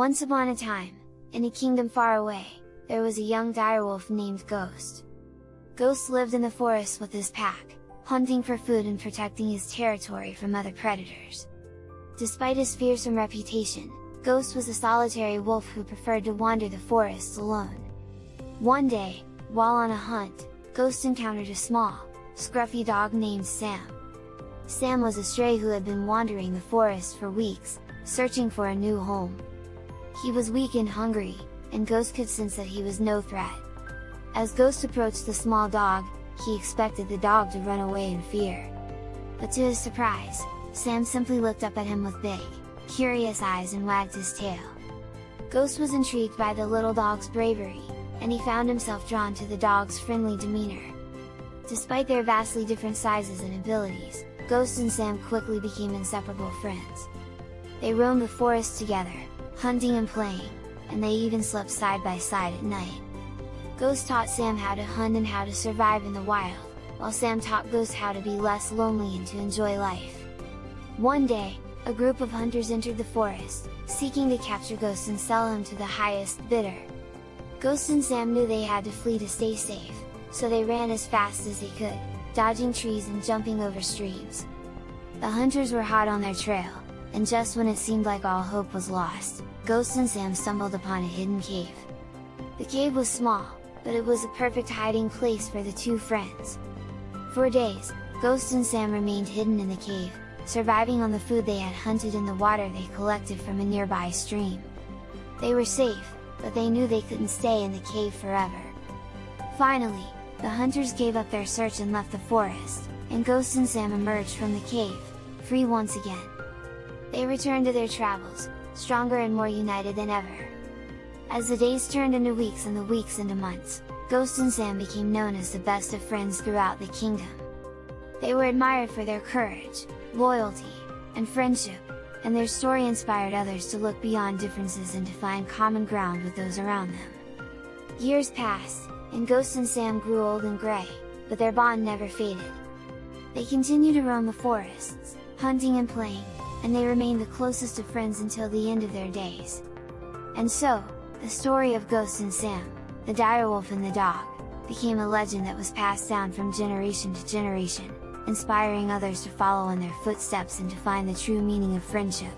Once upon a time, in a kingdom far away, there was a young direwolf named Ghost. Ghost lived in the forest with his pack, hunting for food and protecting his territory from other predators. Despite his fearsome reputation, Ghost was a solitary wolf who preferred to wander the forests alone. One day, while on a hunt, Ghost encountered a small, scruffy dog named Sam. Sam was a stray who had been wandering the forest for weeks, searching for a new home. He was weak and hungry, and Ghost could sense that he was no threat. As Ghost approached the small dog, he expected the dog to run away in fear. But to his surprise, Sam simply looked up at him with big, curious eyes and wagged his tail. Ghost was intrigued by the little dog's bravery, and he found himself drawn to the dog's friendly demeanor. Despite their vastly different sizes and abilities, Ghost and Sam quickly became inseparable friends. They roamed the forest together, hunting and playing, and they even slept side by side at night. Ghost taught Sam how to hunt and how to survive in the wild, while Sam taught Ghost how to be less lonely and to enjoy life. One day, a group of hunters entered the forest, seeking to capture Ghost and sell him to the highest bidder. Ghost and Sam knew they had to flee to stay safe, so they ran as fast as they could, dodging trees and jumping over streams. The hunters were hot on their trail, and just when it seemed like all hope was lost, Ghost and Sam stumbled upon a hidden cave. The cave was small, but it was a perfect hiding place for the two friends. For days, Ghost and Sam remained hidden in the cave, surviving on the food they had hunted and the water they collected from a nearby stream. They were safe, but they knew they couldn't stay in the cave forever. Finally, the hunters gave up their search and left the forest, and Ghost and Sam emerged from the cave, free once again. They returned to their travels, stronger and more united than ever. As the days turned into weeks and the weeks into months, Ghost and Sam became known as the best of friends throughout the kingdom. They were admired for their courage, loyalty, and friendship, and their story inspired others to look beyond differences and to find common ground with those around them. Years passed, and Ghost and Sam grew old and grey, but their bond never faded. They continued to roam the forests, hunting and playing, and they remained the closest of friends until the end of their days. And so, the story of Ghost and Sam, the direwolf and the dog, became a legend that was passed down from generation to generation, inspiring others to follow in their footsteps and to find the true meaning of friendship.